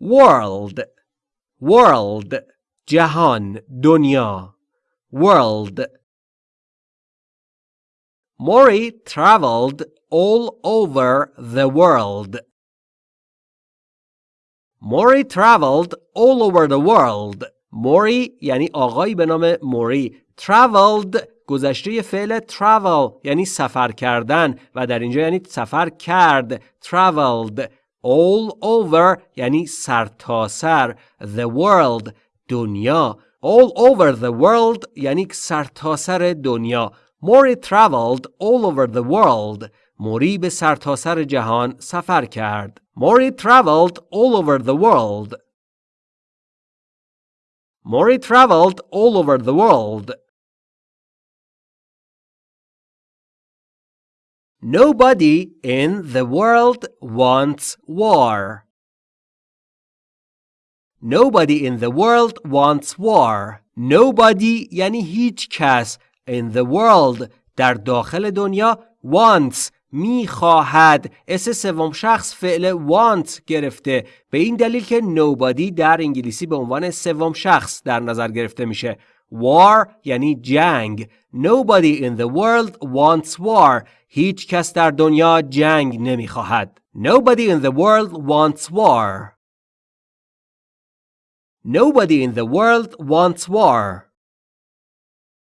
world world جهان دنیا world Mori traveled all over the world. Mori traveled all over the world. موری یعنی آقایی به نام موری traveled گذشته فعل travel یعنی سفر کردن و در اینجا یعنی سفر کرد traveled all over یعنی سرتاسر سر the world دنیا all over the world یعنی سرتاسر سر دنیا موری traveled all over the world موری به سرتاسر سر جهان سفر کرد موری traveled all over the world Mori traveled all over the world. Nobody in the world wants war. Nobody in the world wants war. Nobody یعنی هیچ کس in the world در داخل دنیا wants میخواهد اس سوم شخص فعل want گرفته به این دلیل که nobody در انگلیسی به عنوان سوم شخص در نظر گرفته میشه war یعنی جنگ nobody in the world wants war هیچ کس در دنیا جنگ نمیخواهد nobody in the world wants war nobody in the world wants war